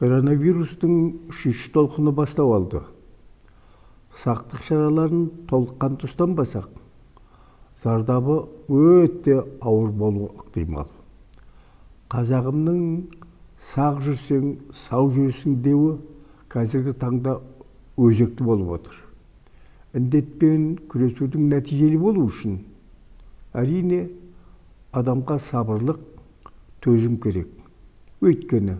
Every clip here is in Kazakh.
коронавирустың үшінші толқыны бастау алды сақтық шараларын толыққанды ұстанбасақ зардабы өте ауыр болуы ықтимал. Қазағымның сақ жүрсең сау жүрсің деуі қазіргі таңда өзекті болып отыр. Індетпен күресудің нәтижелі болу үшін әрине адамға сабырлық төзім керек. Өйткені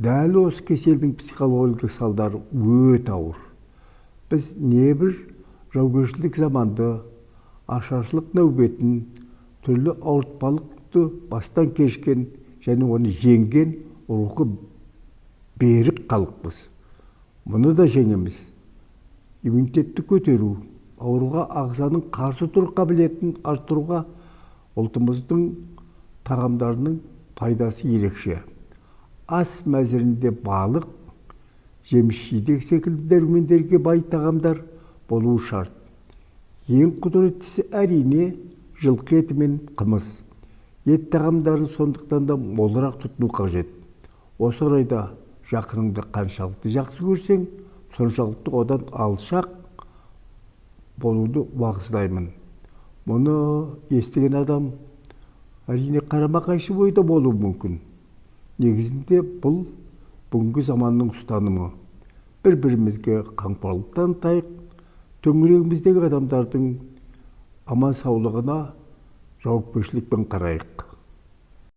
дәл осы кеселдің психологиялық салдары өте ауыр. Біз небір жаугершілік заманды ашаршылық нәубетін түрлі ауыртпалықты бастан кешкен және оны жеңген рухы берік халықпыз. Мұны да жеңеміз. Иммунитетті көтеру ауруға ағзаның қарсы тұру қабілетін арттыруға ұлтымыздың тағамдарының пайдасы ерекше. Ас мәзірінде балық жеміс жидек секілді дәрумендерге бай тағамдар болуы шарт. Ең құдіреттісі әрине жылқы еті мен қымыз. Ет тағамдарын сондықтан да молырақ тұтыну қажет. Осы орайда жақыныңды қаншалықты жақсы көрсең соншалықты одан алшақ болуды уағыздаймын. Мұны естіген адам әрине қарама қайшы ойда болуы мүмкін. Негізінде бұл бүгінгі заманның ұстанымы. Бір бірімізге қамқорлық танытайық төңірегіміздегі адамдардың аман саулығына жауапкершілікпен қарайық.